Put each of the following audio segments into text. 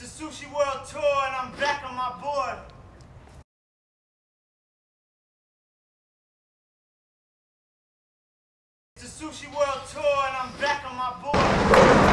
The Sushi World Tour and I'm back on my board. The Sushi World Tour and I'm back on my board.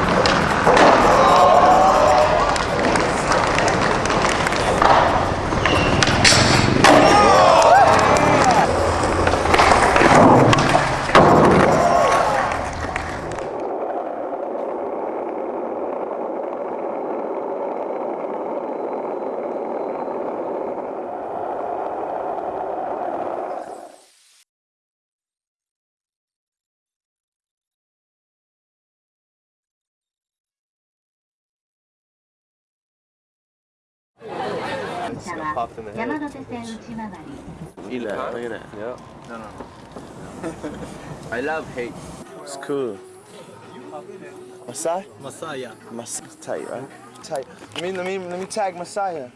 It's uh, popped in the head. Eat that, look at that. Yep. No, no, no. I love hate. It's cool. Masai? Messiah. Messiah. Tight, right? Tight. Let me, let me, let me tag Messiah.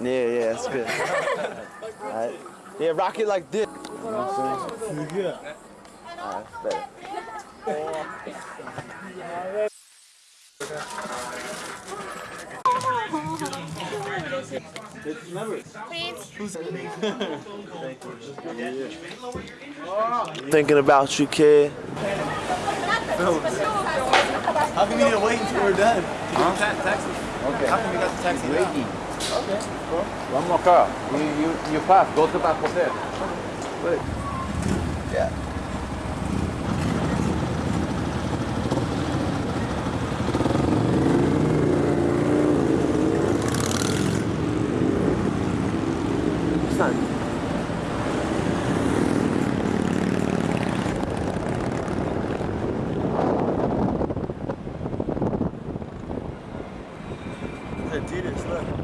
yeah, yeah, that's good. Yeah, rock it like this what I'm saying? Alright, better. Thinking about you, kid. How come you need to wait until we're done? Huh? Ta- taxi. Okay. How come you got the taxi ready? One more car. You, you, you pass. Go to that hotel. Yeah. Adidas, look.